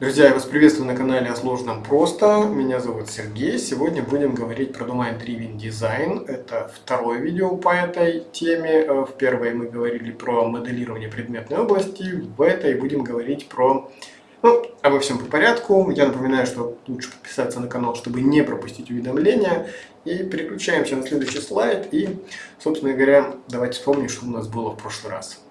Друзья, я вас приветствую на канале о сложном просто. Меня зовут Сергей. Сегодня будем говорить про Domain Driven Design. Это второе видео по этой теме. Э, в первой мы говорили про моделирование предметной области. В этой будем говорить про... Ну, обо всем по порядку. Я напоминаю, что лучше подписаться на канал, чтобы не пропустить уведомления. И переключаемся на следующий слайд. И, собственно говоря, давайте вспомним, что у нас было в прошлый раз.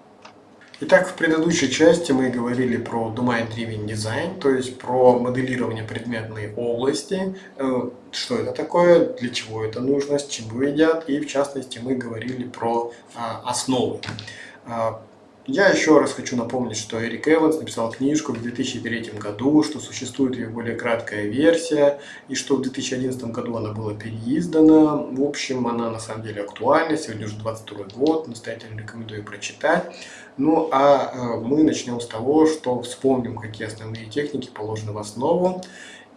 Итак, в предыдущей части мы говорили про Domain Driven Design, то есть про моделирование предметной области, э, что это такое, для чего это нужно, с чем вы едят, и в частности мы говорили про а, основы. Я еще раз хочу напомнить, что Эрик Эванс написал книжку в 2003 году, что существует ее более краткая версия, и что в 2011 году она была переиздана. В общем, она на самом деле актуальна, сегодня уже 22 год, настоятельно рекомендую прочитать. Ну а э, мы начнем с того, что вспомним, какие основные техники положены в основу.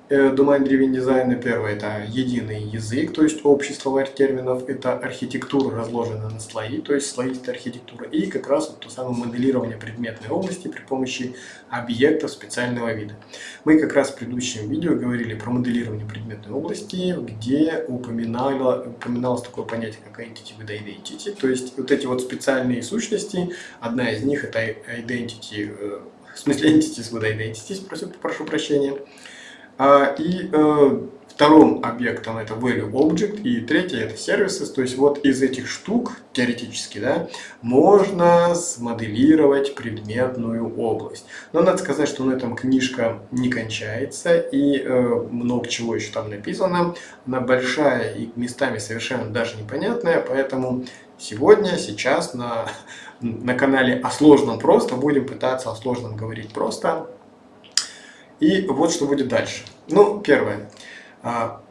Э, Domain Driven Design первое это единый язык, то есть общий словарь терминов, это архитектура разложена на слои, то есть слоистая архитектура, и как раз вот то самое моделирование предметной области при помощи объектов специального вида. Мы как раз в предыдущем видео говорили про моделирование предметной области, где упоминало, упоминалось такое понятие, как entity with identity, то есть вот эти вот специальные сущности, одна из них это identity, э, в смысле entities with identities, прошу, прошу прощения, и э, вторым объектом это value object, и третий это services. То есть вот из этих штук, теоретически, да, можно смоделировать предметную область. Но надо сказать, что на этом книжка не кончается, и э, много чего еще там написано. Она большая и местами совершенно даже непонятная, поэтому сегодня, сейчас на, на канале о сложном просто будем пытаться о сложном говорить просто. И вот что будет дальше. Ну, первое. А,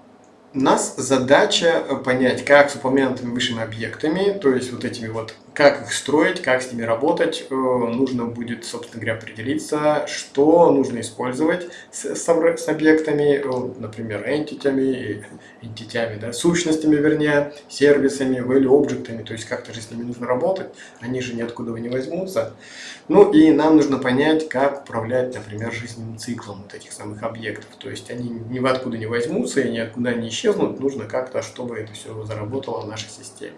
у нас задача понять, как с упомянутыми высшими объектами, то есть вот этими вот, как их строить, как с ними работать, э, нужно будет, собственно говоря, определиться, что нужно использовать с, с, объектами, э, например, entity, entity да, сущностями, вернее, сервисами, value объектами, то есть как-то же с ними нужно работать, они же ниоткуда не возьмутся. Ну и нам нужно понять, как управлять, например, жизненным циклом вот этих самых объектов, то есть они ни откуда не возьмутся и никуда не исчезнут, нужно как-то, чтобы это все заработало в нашей системе.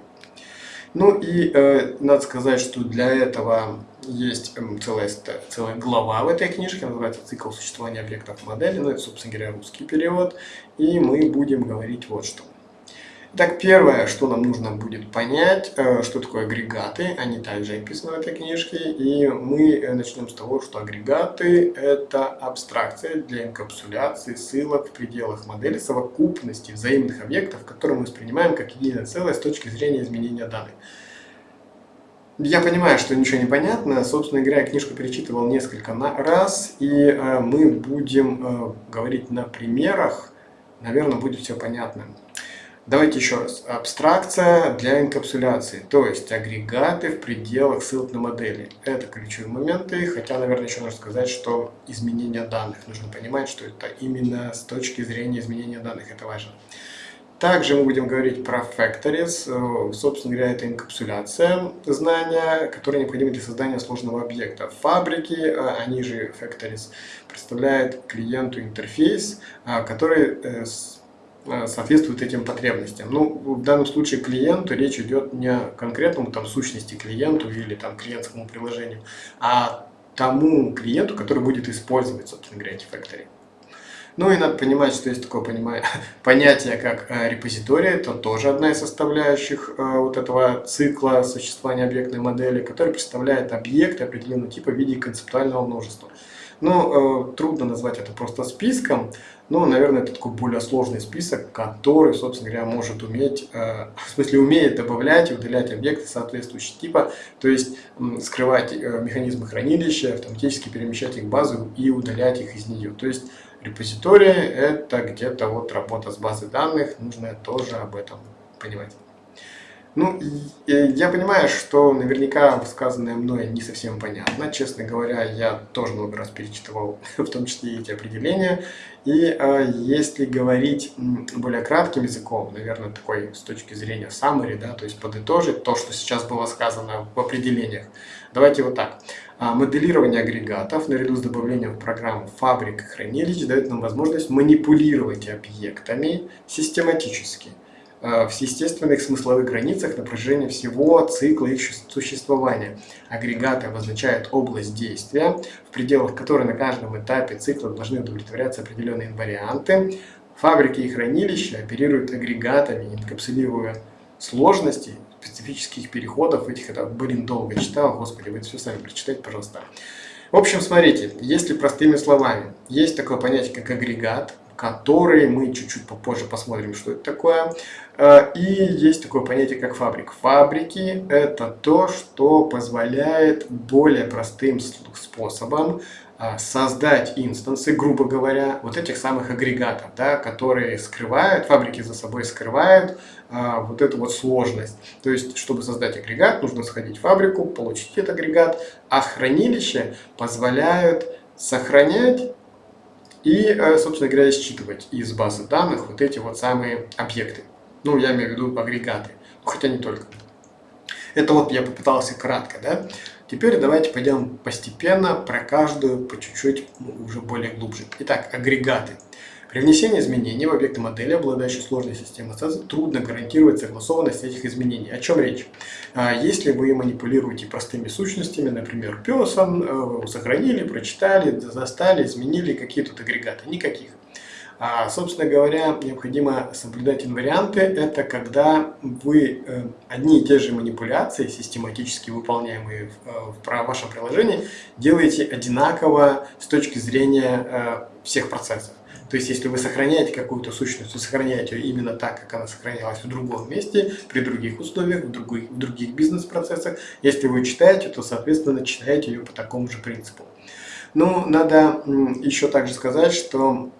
Ну и э, надо сказать, что для этого есть э, целая, целая глава в этой книжке, называется «Цикл существования объектов модели», ну это, собственно говоря, русский перевод, и мы будем говорить вот что. Так, первое, что нам нужно будет понять, э, что такое агрегаты, они также описаны в этой книжке, и мы э, начнем с того, что агрегаты – это абстракция для инкапсуляции ссылок в пределах модели совокупности взаимных объектов, которые мы воспринимаем как единое целое с точки зрения изменения данных. Я понимаю, что ничего не понятно. Собственно говоря, я книжку перечитывал несколько раз, и э, мы будем говорить на примерах. Наверное, будет все понятно. Давайте еще раз. Абстракция для инкапсуляции, то есть агрегаты в пределах ссылок на модели. Это ключевые моменты, хотя, наверное, еще нужно сказать, что изменение данных. Нужно понимать, что это именно с точки зрения изменения данных, это важно. Также мы будем говорить про factories. Собственно говоря, это инкапсуляция знания, которая необходима для создания сложного объекта. Фабрики, они же factories, представляют клиенту интерфейс, который э, Э, соответствует этим потребностям. Ну, в данном случае клиенту речь идет не о конкретному там сущности клиенту или там клиентскому приложению, а тому клиенту, который будет использовать, собственно говоря, эти факторы. Ну и надо понимать, что есть такое понятие, как э, репозиторий, это тоже одна из составляющих э, вот этого цикла существования объектной модели, который представляет объект определенного типа в виде концептуального множества. Ну, трудно назвать это просто списком, ну, наверное, это такой более сложный список, который, собственно говоря, может уметь, э, в смысле умеет добавлять и удалять объекты соответствующего типа, то есть скрывать э, механизмы хранилища, автоматически перемещать их в базу и удалять их из нее. То есть репозитории это где-то вот работа с базой данных, нужно тоже об этом понимать. Ну, я понимаю, что наверняка сказанное мной не совсем понятно. Честно говоря, я тоже много раз перечитывал, в том числе эти определения. И э, если говорить более кратким языком, наверное, такой с точки зрения summary, да, то есть подытожить то, что сейчас было сказано в определениях, давайте вот так. А, моделирование агрегатов наряду с добавлением в программу фабрик и хранилищ дает нам возможность манипулировать объектами систематически – в естественных смысловых границах на протяжении всего цикла их существования. Агрегаты обозначают область действия, в пределах которой на каждом этапе цикла должны удовлетворяться определенные инварианты. Фабрики и хранилища оперируют агрегатами, инкапсулируя сложности специфических переходов этих, это, блин, долго читал, господи, вы это все сами прочитайте, пожалуйста. В общем, смотрите, если простыми словами, есть такое понятие, как агрегат, который мы чуть-чуть попозже посмотрим, что это такое. Э, и есть такое понятие, как фабрик. Фабрики – это то, что позволяет более простым способом э, создать инстансы, грубо говоря, вот этих самых агрегатов, да, которые скрывают, фабрики за собой скрывают а, вот эту вот сложность. То есть, чтобы создать агрегат, нужно сходить в фабрику, получить этот агрегат, а хранилища позволяют сохранять и, э, собственно говоря, считывать из базы данных вот эти вот самые объекты. Ну, я имею в виду агрегаты, хотя не только. Это вот я попытался кратко, да. Теперь давайте пойдем постепенно про каждую по чуть-чуть ну, уже более глубже. Итак, агрегаты. При внесении изменений в объекты модели, обладающей сложной системой ассоциаций, трудно гарантировать согласованность этих изменений. О чем речь? А, если вы манипулируете простыми сущностями, например, песом, э, сохранили, прочитали, застали, изменили, какие тут агрегаты? Никаких. А, собственно говоря, необходимо соблюдать инварианты. Это когда вы э, одни и те же манипуляции, систематически выполняемые в, э, в вашем приложении, делаете одинаково с точки зрения всех процессов. То есть, если вы сохраняете какую-то сущность, вы сохраняете ее именно так, как она сохранялась в другом месте, при других условиях, в других, в других бизнес-процессах. Если вы читаете, то, соответственно, читаете ее по такому же принципу. Ну, надо еще также сказать, что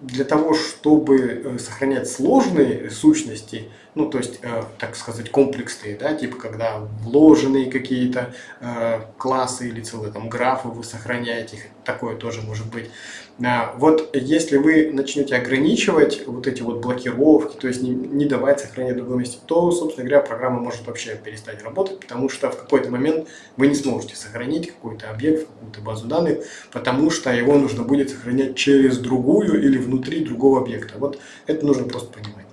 для того, чтобы э, сохранять сложные сущности, ну, то есть, э, так сказать, комплексные, да, типа, когда вложенные какие-то э, классы или целые там графы вы сохраняете, такое тоже может быть. А, вот если вы начнете ограничивать вот эти вот блокировки, то есть не, не давать сохранять в другом месте, то, собственно говоря, программа может вообще перестать работать, потому что в какой-то момент вы не сможете сохранить какой-то объект, какую-то базу данных, потому что его нужно будет сохранять через другую или внутри другого объекта. Вот это нужно просто понимать.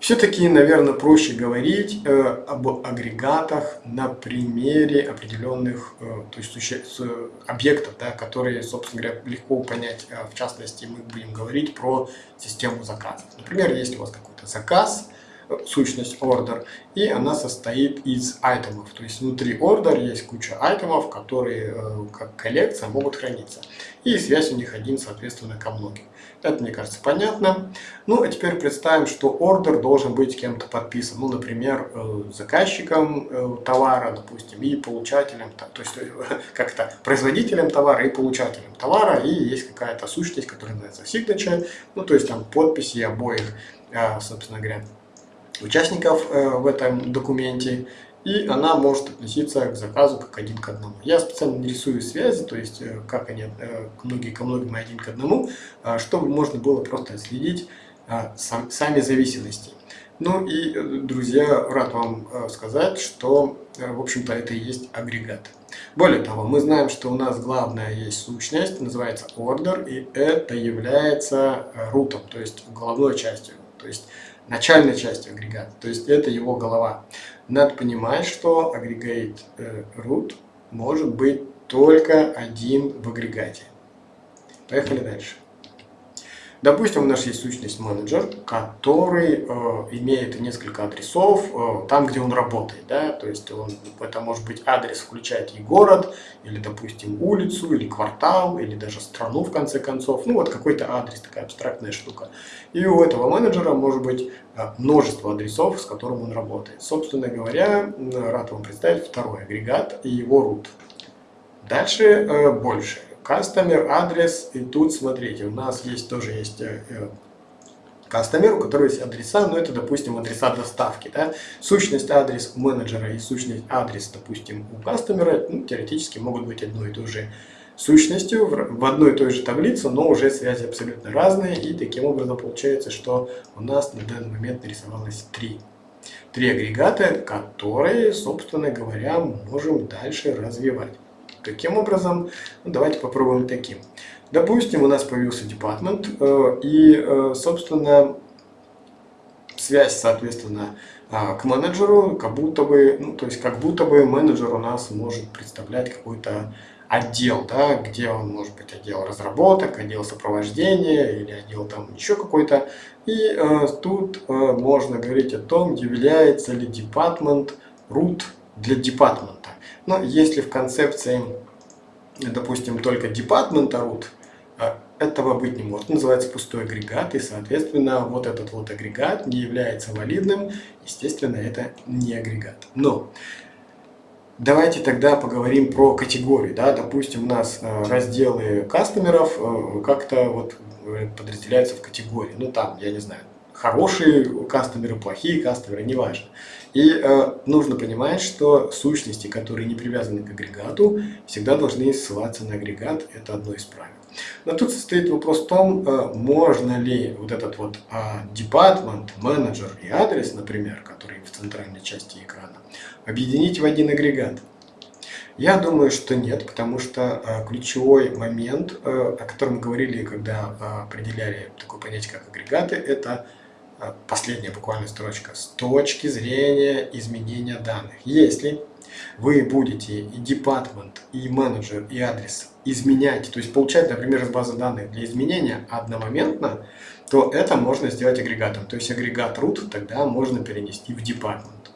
Все-таки, наверное, проще говорить э, об агрегатах на примере определенных э, то есть, э, объектов, да, которые, собственно говоря, легко понять. Э, в частности, мы будем говорить про систему заказов. Например, если у вас какой-то заказ, сущность order, и она состоит из айтемов. То есть внутри order есть куча айтемов, которые э, как коллекция могут храниться. И связь у них один, соответственно, ко многим. Это, мне кажется, понятно. Ну, а теперь представим, что ордер должен быть кем-то подписан. Ну, например, э, заказчиком э, товара, допустим, и получателем, то есть как-то производителем товара и получателем товара. И есть какая-то сущность, которая называется signature, ну, то есть там подписи обоих, собственно говоря, участников э, в этом документе, и она может относиться к заказу как один к одному. Я специально не рисую связи, то есть э, как они э, многие ко многим и один к одному, чтобы можно было просто следить сами зависимости. Ну и, друзья, рад вам сказать, что, в общем-то, это и есть агрегат. Более того, мы знаем, что у нас главная есть сущность, называется order, и это является рутом, то есть головной частью. То есть начальной частью агрегата, то есть это его голова. Надо понимать, что агрегат э, root может быть только один в агрегате. Поехали дальше. Допустим, у нас есть сущность менеджер, который э, имеет несколько адресов э, там, где он работает. Да? То есть он, это может быть адрес, включает и город, или, допустим, улицу, или квартал, или даже страну, в конце концов. Ну, вот какой-то адрес, такая абстрактная штука. И у этого менеджера может быть э, множество адресов, с которым он работает. Собственно говоря, рад вам представить второй агрегат и его root. Дальше э, больше. Customer адрес, и тут смотрите, у нас есть тоже есть э, кастомер, у которого есть адреса, ну это, допустим, адреса доставки, да, сущность адрес у менеджера и сущность адрес, допустим, у кастомера, ну, теоретически могут быть одной и той же сущностью в одной и той же таблице, но уже связи абсолютно разные, и таким образом получается, что у нас на данный момент нарисовалось три. Три агрегата, которые, собственно говоря, можем дальше развивать. Каким образом? Ну, давайте попробуем таким. Допустим, у нас появился департмент, э, и, э, собственно, связь, соответственно, а, к менеджеру, как будто бы, ну, то есть как будто бы менеджер у нас может представлять какой-то отдел, да, где он может быть отдел разработок, отдел сопровождения или отдел там еще какой-то. И э, тут э, можно говорить о том, является ли департмент root для департмента. Но если в концепции, допустим, только департмента root, э, этого быть не может. называется пустой агрегат, и, соответственно, вот этот вот агрегат не является валидным. Естественно, это не агрегат. Но Давайте тогда поговорим про категории. Да? Допустим, у нас э, разделы кастомеров э, как-то вот э, подразделяются в категории. Ну там, я не знаю, хорошие кастомеры, плохие кастомеры, неважно. И э, нужно понимать, что сущности, которые не привязаны к агрегату, всегда должны ссылаться на агрегат. Это одно из правил. Но тут состоит вопрос в том, э, можно ли вот этот вот э, департмент, менеджер и адрес, например, который в центральной части экрана, объединить в один агрегат. Я думаю, что нет, потому что э, ключевой момент, э, о котором мы говорили, когда э, определяли такое понятие, как агрегаты, это э, последняя буквально строчка, с точки зрения изменения данных. Если вы будете и департмент, и менеджер, и адрес изменять, то есть получать, например, из базы данных для изменения одномоментно, то это можно сделать агрегатом. То есть агрегат root тогда можно перенести в департмент.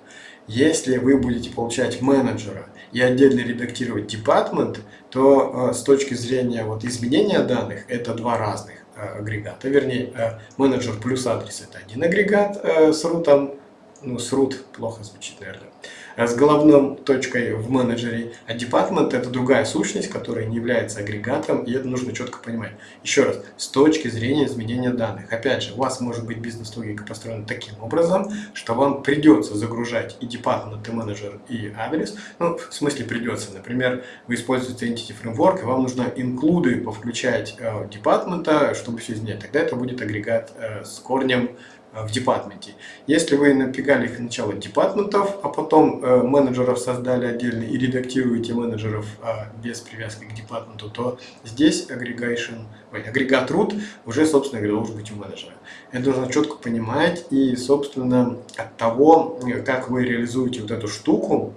Если вы будете получать менеджера и отдельно редактировать департмент, то э, с точки зрения вот, изменения данных это два разных э, агрегата. Вернее, э, менеджер плюс адрес это один агрегат э, с рутом, ну с root плохо звучит, наверное с головной точкой в менеджере, а департмент это другая сущность, которая не является агрегатом, и это нужно четко понимать. Еще раз, с точки зрения изменения данных. Опять же, у вас может быть бизнес-логика построена таким образом, что вам придется загружать и департмент, и менеджер, и адрес. Ну, в смысле придется. Например, вы используете Entity Framework, и вам нужно инклюды повключать э, департмента, чтобы все изменять. Тогда это будет агрегат э, с корнем в департменте. Если вы напрягали их сначала департментов, а потом э, менеджеров создали отдельно и редактируете менеджеров э, без привязки к департменту, то здесь aggregation, ой, агрегат root уже, собственно говоря, должен быть у менеджера. Это нужно четко понимать и, собственно, от того, как вы реализуете вот эту штуку,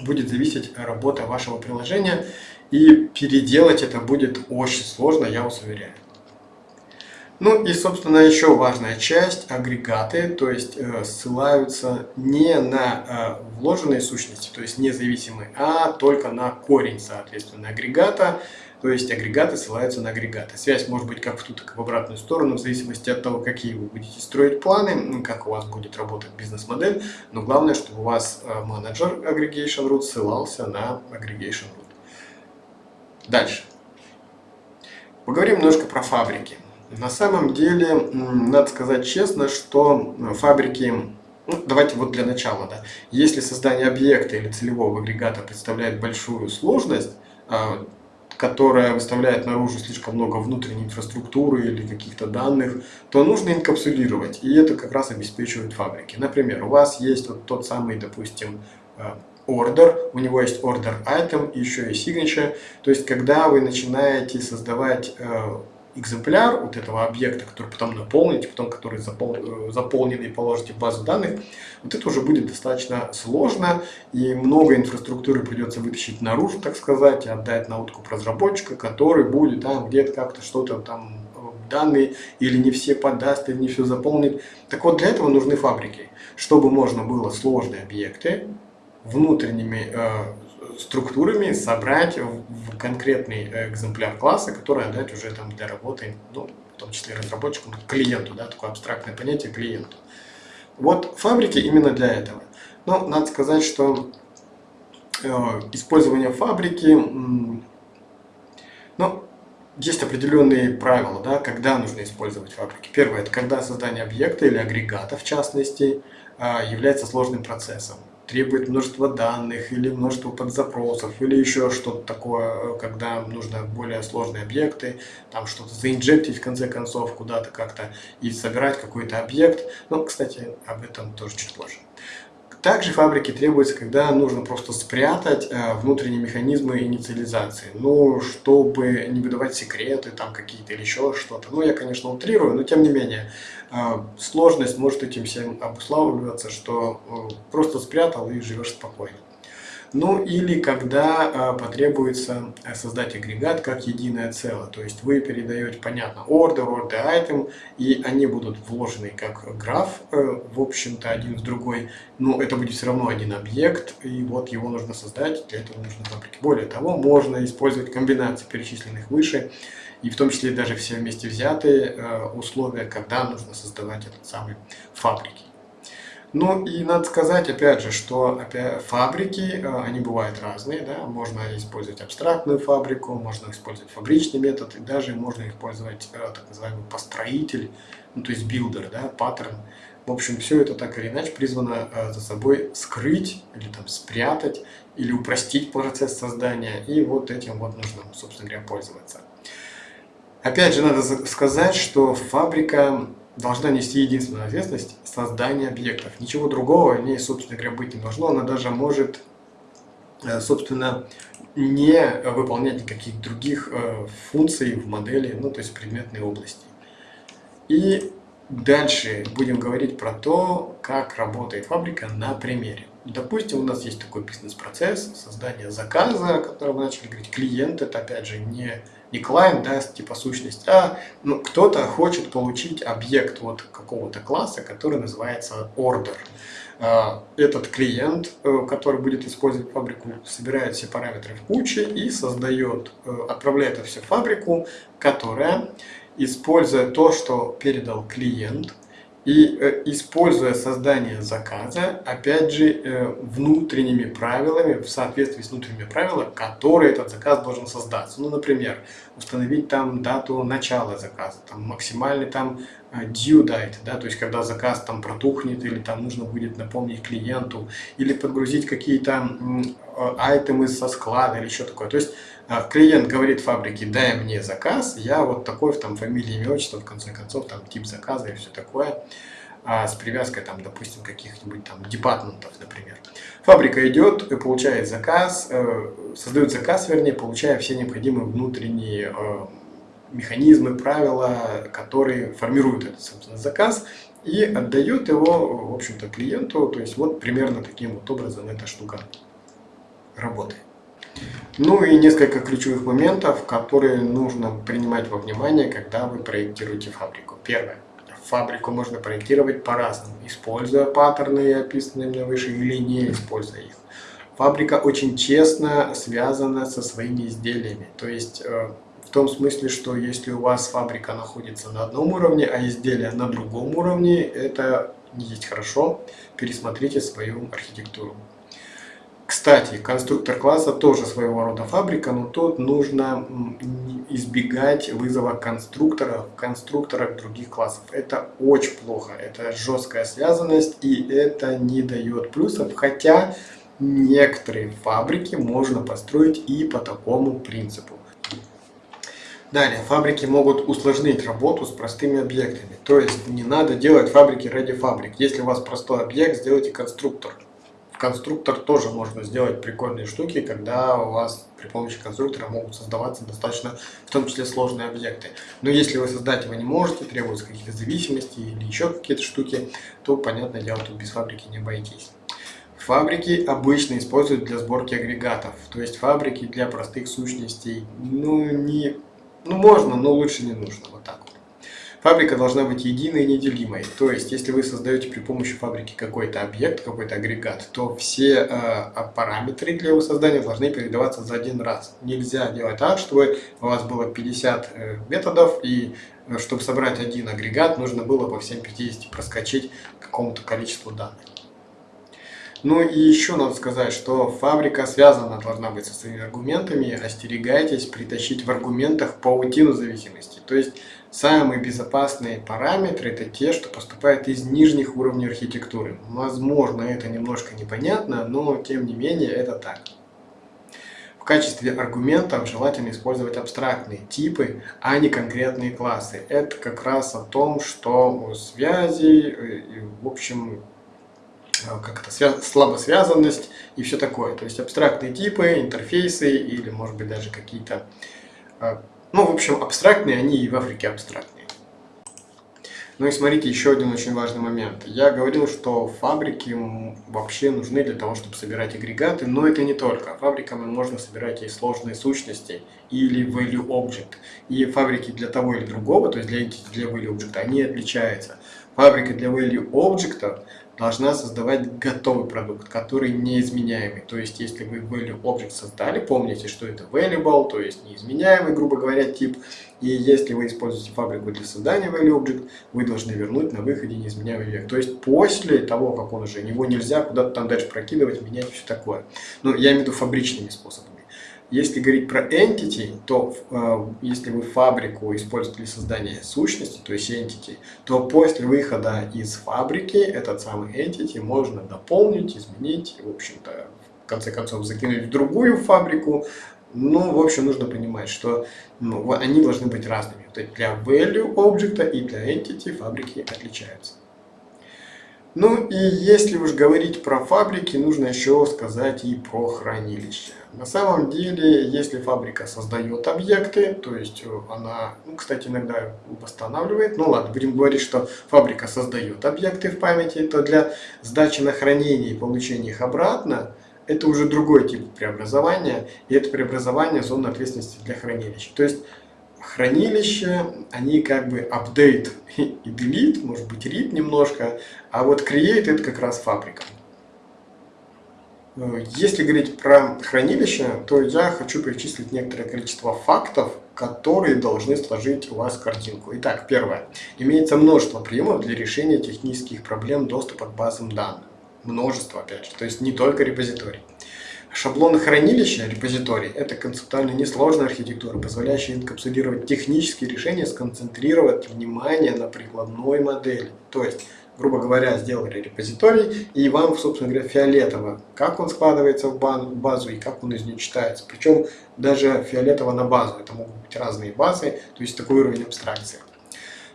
будет зависеть работа вашего приложения, и переделать это будет очень сложно, я вас уверяю. Ну и, собственно, еще важная часть, агрегаты, то есть э, ссылаются не на э, вложенные сущности, то есть независимые, а только на корень, соответственно, агрегата, то есть агрегаты ссылаются на агрегаты. Связь может быть как в ту, так и в обратную сторону, в зависимости от того, какие вы будете строить планы, как у вас будет работать бизнес-модель, но главное, чтобы у вас э, менеджер Aggregation Root ссылался на Aggregation Root. Дальше. Поговорим немножко про фабрики. На самом деле, надо сказать честно, что фабрики, ну, давайте вот для начала, да, если создание объекта или целевого агрегата представляет большую сложность, а, которая выставляет наружу слишком много внутренней инфраструктуры или каких-то данных, то нужно инкапсулировать, и это как раз обеспечивают фабрики. Например, у вас есть вот тот самый, допустим, а, order, у него есть order item, еще и signature, то есть когда вы начинаете создавать а, экземпляр вот этого объекта, который потом наполните, потом который запол, э, заполненный положите в базу данных, вот это уже будет достаточно сложно, и много инфраструктуры придется вытащить наружу, так сказать, и отдать на откуп разработчика, который будет там где-то как-то что-то там э, данные или не все подаст, или не все заполнит. Так вот, для этого нужны фабрики, чтобы можно было сложные объекты внутренними э, структурами собрать в конкретный экземпляр класса, который отдать уже там для работы, ну, в том числе разработчику, клиенту, да, такое абстрактное понятие клиенту. Вот фабрики именно для этого. Но надо сказать, что э, использование фабрики, ну, есть определенные правила, да, когда нужно использовать фабрики. Первое, это когда создание объекта или агрегата, в частности, а, является сложным процессом. Требует множество данных или множество подзапросов, или еще что-то такое, когда нужно более сложные объекты, там что-то заинжектить в конце концов куда-то как-то и собирать какой-то объект. Ну, кстати, об этом тоже чуть позже. Также фабрики требуются, когда нужно просто спрятать э, внутренние механизмы инициализации, ну, чтобы не выдавать секреты там какие-то или еще что-то. Ну, я, конечно, утрирую, но тем не менее, э, сложность может этим всем обуславливаться, что э, просто спрятал и живешь спокойно. Ну или когда э, потребуется э, создать агрегат как единое целое. То есть вы передаете, понятно, order, order item, и они будут вложены как граф, э, в общем-то, один в другой. Но это будет все равно один объект, и вот его нужно создать, для этого нужны фабрики. Более того, можно использовать комбинации перечисленных выше, и в том числе даже все вместе взятые условия, когда нужно создавать этот самый фабрики. Ну и надо сказать, опять же, что опять, фабрики, э, они бывают разные, да, можно использовать абстрактную фабрику, можно использовать фабричный метод, и даже можно использовать э, так называемый построитель, ну то есть builder, да, паттерн. В общем, все это так или иначе призвано э, за собой скрыть или там спрятать, или упростить процесс создания, и вот этим вот нужно, собственно говоря, пользоваться. Опять же, надо сказать, что фабрика должна нести единственную ответственность создания объектов. Ничего другого в ней, собственно говоря, быть не должно. Она даже может, э, собственно, не выполнять никаких других э, функций в модели, ну, то есть предметной области. И дальше будем говорить про то, как работает фабрика на примере. Допустим, у нас есть такой бизнес-процесс создания заказа, о котором мы начали говорить. Клиент это, опять же, не не клиент даст типа сущность, а ну, кто-то хочет получить объект вот какого-то класса, который называется order. А, этот клиент, э, который будет использовать фабрику, собирает все параметры в куче и создает, э, отправляет это все в фабрику, которая, используя то, что передал клиент, и э, используя создание заказа, опять же, э, внутренними правилами, в соответствии с внутренними правилами, которые этот заказ должен создаться. Ну, например, установить там дату начала заказа, там максимальный там э, due date, да, то есть когда заказ там протухнет или там нужно будет напомнить клиенту, или подгрузить какие-то айтемы со склада или еще такое. То есть клиент говорит фабрике, дай мне заказ, я вот такой, в там фамилия, имя, отчество, в конце концов, там тип заказа и все такое, а с привязкой там, допустим, каких-нибудь там департментов, например. Фабрика идет, получает заказ, э, создает заказ, вернее, получая все необходимые внутренние э, механизмы, правила, которые формируют этот, собственно, заказ и отдает его, в общем-то, клиенту. То есть вот примерно таким вот образом эта штука работает. Ну и несколько ключевых моментов, которые нужно принимать во внимание, когда вы проектируете фабрику. Первое. Фабрику можно проектировать по-разному, используя паттерны, описанные мне выше, или не используя их. Фабрика очень честно связана со своими изделиями. То есть, э, в том смысле, что если у вас фабрика находится на одном уровне, а изделие на другом уровне, это не есть хорошо. Пересмотрите свою архитектуру. Кстати, конструктор класса тоже своего рода фабрика, но тут нужно избегать вызова конструктора в конструкторах других классов. Это очень плохо, это жесткая связанность и это не дает плюсов, хотя некоторые фабрики можно построить и по такому принципу. Далее, фабрики могут усложнить работу с простыми объектами. То есть не надо делать фабрики ради фабрик. Если у вас простой объект, сделайте конструктор конструктор тоже можно сделать прикольные штуки, когда у вас при помощи конструктора могут создаваться достаточно, в том числе, сложные объекты. Но если вы создать его не можете, требуются какие-то зависимости или еще какие-то штуки, то, понятное дело, тут без фабрики не обойтись. Фабрики обычно используют для сборки агрегатов, то есть фабрики для простых сущностей, ну, не, ну можно, но лучше не нужно, вот так вот. Фабрика должна быть единой и неделимой. То есть, если вы создаете при помощи фабрики какой-то объект, какой-то агрегат, то все э, параметры для его создания должны передаваться за один раз. Нельзя делать так, чтобы у вас было 50 э, методов, и э, чтобы собрать один агрегат, нужно было по всем 50 проскочить какому-то количеству данных. Ну и еще надо сказать, что фабрика связана должна быть со своими аргументами. Остерегайтесь притащить в аргументах паутину зависимости. То есть самые безопасные параметры это те, что поступают из нижних уровней архитектуры. Возможно, это немножко непонятно, но тем не менее это так. В качестве аргументов желательно использовать абстрактные типы, а не конкретные классы. Это как раз о том, что связи, э, в общем, Э, как это, связ, слабосвязанность и все такое. То есть абстрактные типы, интерфейсы или может быть даже какие-то, э, ну в общем абстрактные, они и в Африке абстрактные. Ну и смотрите, еще один очень важный момент. Я говорил, что фабрики вообще нужны для того, чтобы собирать агрегаты, но это не только. Фабриками можно собирать и сложные сущности, или value object. И фабрики для того или другого, то есть для, для value object, они отличаются. Фабрика для value object должна создавать готовый продукт, который неизменяемый. То есть, если вы value object создали, помните, что это valuable, то есть неизменяемый, грубо говоря, тип. И если вы используете фабрику для создания value object, вы должны вернуть на выходе неизменяемый век. То есть, после того, как он уже, его нельзя куда-то там дальше прокидывать, менять, все такое. Ну, я имею в виду фабричными способами. Если говорить про entity, то э, если вы фабрику используете для создания сущности, то есть entity, то после выхода из фабрики этот самый entity можно дополнить, изменить, в общем-то, в конце концов закинуть в другую фабрику. Ну, в общем, нужно понимать, что ну, они должны быть разными. То есть для value объекта и для entity фабрики отличаются. Ну и если уж говорить про фабрики, нужно еще сказать и про хранилище. На самом деле, если фабрика создает объекты, то есть э, она, ну, кстати, иногда восстанавливает, ну ладно, будем говорить, что фабрика создает объекты в памяти, то для сдачи на хранение и получения их обратно, это уже другой тип преобразования, и это преобразование зоны ответственности для хранилища. То есть хранилище, они как бы update и delete, может быть read немножко, а вот create это как раз фабрика. Э, если говорить про хранилище, то я хочу перечислить некоторое количество фактов, которые должны сложить у вас картинку. Итак, первое. Имеется множество приемов для решения технических проблем доступа к базам данных. Множество, опять же, то есть не только репозиторий. Шаблоны хранилища, репозиторий, это концептуально несложная архитектура, позволяющая инкапсулировать технические решения, сконцентрировать внимание на прикладной модели. То есть, грубо говоря, сделали репозиторий, и вам, собственно говоря, фиолетово, как он складывается в базу и как он из нее читается. Причем даже фиолетово на базу, это могут быть разные базы, то есть такой уровень абстракции.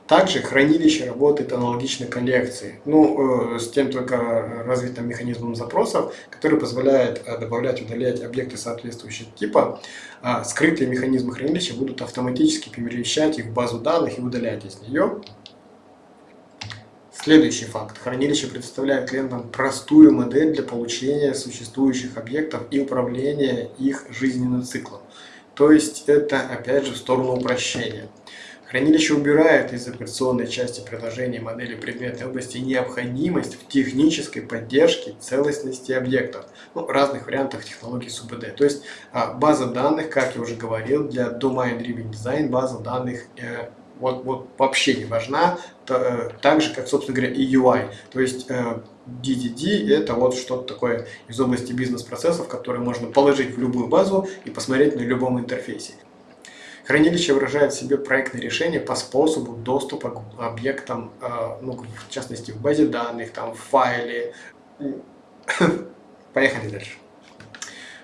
Также хранилище работает аналогично коллекции, ну, э, с тем только развитым механизмом запросов, который позволяет э, добавлять удалять объекты соответствующего типа. А скрытые механизмы хранилища будут автоматически перемещать их в базу данных и удалять из нее. Следующий факт. Хранилище предоставляет клиентам простую модель для получения существующих объектов и управления их жизненным циклом. То есть это опять же в сторону упрощения. Хранилище убирает из операционной части приложения модели предметной области необходимость в технической поддержке целостности объектов, ну, разных вариантах технологий СУБД. То есть а, база данных, как я уже говорил, для Domain Driven Design база данных э, вот, вот вообще не важна, то, э, так же, как, собственно говоря, и UI. То есть э, DDD это вот что-то такое из области бизнес-процессов, которые можно положить в любую базу и посмотреть на любом интерфейсе. Хранилище выражает в себе проектное решение по способу доступа к объектам, э, ну, в частности, в базе данных, там, в файле. Поехали дальше.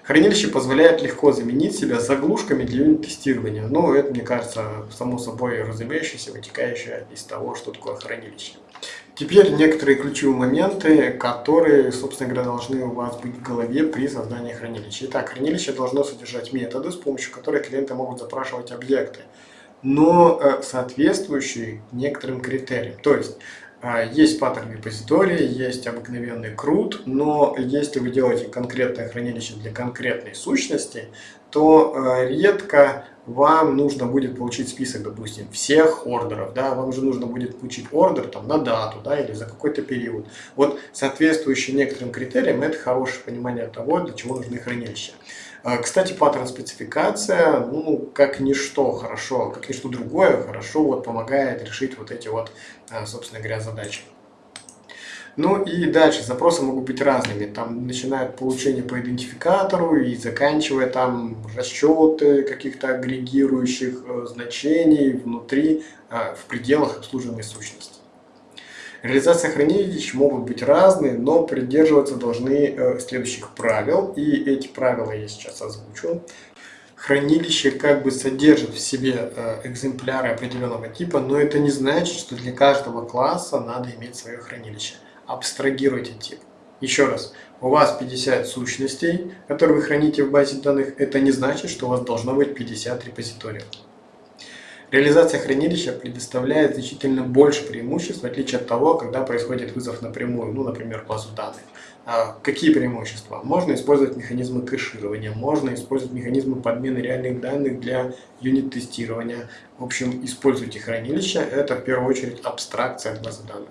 Хранилище позволяет легко заменить себя заглушками для юнит-тестирования. Ну, это, мне кажется, само собой разумеющееся, вытекающее из того, что такое хранилище. Теперь некоторые ключевые моменты, которые, собственно говоря, должны у вас быть в голове при создании хранилища. Итак, хранилище должно содержать методы, с помощью которых клиенты могут запрашивать объекты, но э, соответствующие некоторым критериям. То есть, есть паттерн репозитории, есть обыкновенный крут, но если вы делаете конкретное хранилище для конкретной сущности, то э, редко вам нужно будет получить список, допустим, всех ордеров, да, вам же нужно будет получить ордер там на дату, да, или за какой-то период. Вот соответствующий некоторым критериям это хорошее понимание того, для чего нужны хранилища. А, кстати, паттерн спецификация, ну, как ничто хорошо, как ничто другое, хорошо вот помогает решить вот эти вот, а, собственно говоря, задачи. Ну и дальше запросы могут быть разными, там начиная от получения по идентификатору и заканчивая там расчеты каких-то агрегирующих э, значений внутри, э, в пределах обслуживаемой сущности. Реализация хранилищ могут быть разные, но придерживаться должны э, следующих правил, и эти правила я сейчас озвучу. Хранилище как бы содержит в себе э, экземпляры определенного типа, но это не значит, что для каждого класса надо иметь свое хранилище. Абстрагируйте тип. Еще раз, у вас 50 сущностей, которые вы храните в базе данных, это не значит, что у вас должно быть 50 репозиториев. Реализация хранилища предоставляет значительно больше преимуществ, в отличие от того, когда происходит вызов напрямую, ну, например, базу данных. А какие преимущества? Можно использовать механизмы кэширования, можно использовать механизмы подмены реальных данных для юнит-тестирования. В общем, используйте хранилище, это в первую очередь абстракция базы данных.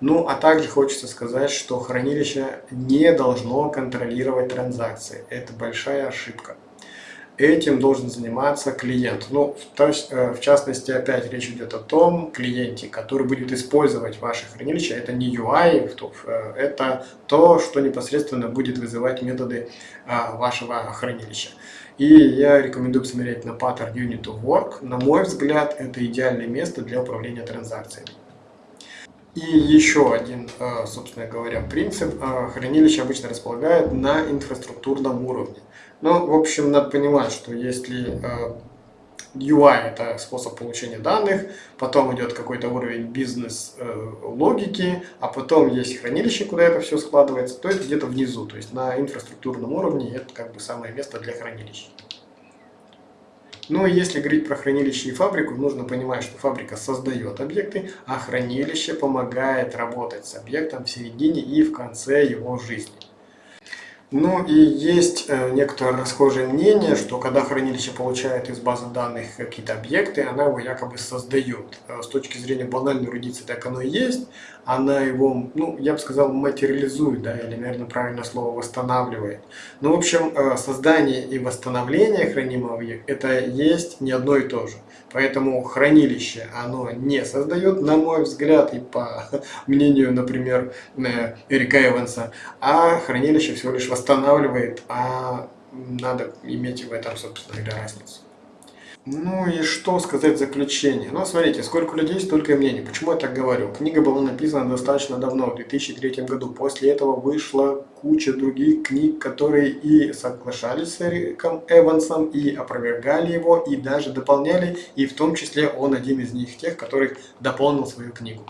Ну, а также хочется сказать, что хранилище не должно контролировать транзакции. Это большая ошибка этим должен заниматься клиент. Ну, то есть, э, в частности, опять речь идет о том клиенте, который будет использовать ваше хранилище. Это не UI, э, это то, что непосредственно будет вызывать методы а, вашего хранилища. И я рекомендую посмотреть на паттерн Unit of Work. На мой взгляд, это идеальное место для управления транзакциями. И еще один, э, собственно говоря, принцип. Хранилище обычно располагает на инфраструктурном уровне. Ну, в общем, надо понимать, что если э, UI это способ получения данных, потом идет какой-то уровень бизнес-логики, э, а потом есть хранилище, куда это все складывается, то это где-то внизу, то есть на инфраструктурном уровне это как бы самое место для хранилища. Ну и если говорить про хранилище и фабрику, нужно понимать, что фабрика создает объекты, а хранилище помогает работать с объектом в середине и в конце его жизни. Ну и есть э, некоторое расхожее мнение, что когда хранилище получает из базы данных какие-то объекты, она его якобы создает. Э, с точки зрения банальной эрудиции так оно и есть. Она его, ну, я бы сказал, материализует, да, или, наверное, правильное слово, восстанавливает. Ну, в общем, э, создание и восстановление хранимого объекта – это есть не одно и то же. Поэтому хранилище оно не создает, на мой взгляд, и по мнению, например, Эрика Эванса, а хранилище всего лишь восстанавливает, а надо иметь в этом, собственно говоря, разницу. Ну и что сказать в заключение? Ну, смотрите, сколько людей, столько и мнений. Почему я так говорю? Книга была написана достаточно давно, в 2003 году. После этого вышла куча других книг, которые и соглашались с Эриком Эвансом, и опровергали его, и даже дополняли. И в том числе он один из них, тех, который дополнил свою книгу.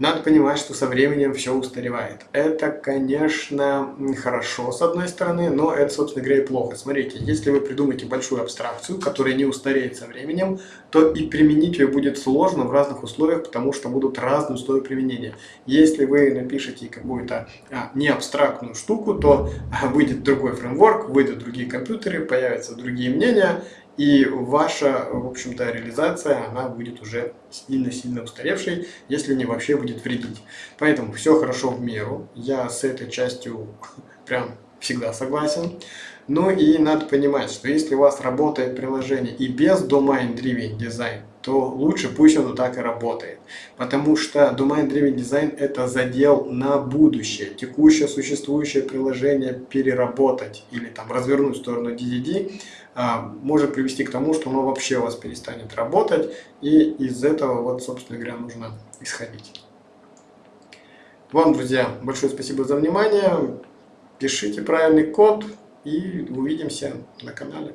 Надо понимать, что со временем все устаревает. Это, конечно, хорошо с одной стороны, но это, собственно говоря, и плохо. Смотрите, если вы придумаете большую абстракцию, которая не устареет со временем, то и применить ее будет сложно в разных условиях, потому что будут разные условия применения. Если вы напишете какую-то а, не абстрактную штуку, то а, выйдет другой фреймворк, выйдут другие компьютеры, появятся другие мнения, и ваша, в общем-то, реализация, она будет уже сильно-сильно устаревшей, если не вообще будет вредить. Поэтому все хорошо в меру. Я с этой частью прям всегда согласен. Ну и надо понимать, что если у вас работает приложение и без Domain Driven Design, то лучше пусть оно так и работает. Потому что Domain Driven Design это задел на будущее. Текущее существующее приложение переработать или там развернуть в сторону DDD а, может привести к тому, что оно вообще у вас перестанет работать. И из этого вот, собственно говоря, нужно исходить. Вам, друзья, большое спасибо за внимание. Пишите правильный код и увидимся на канале.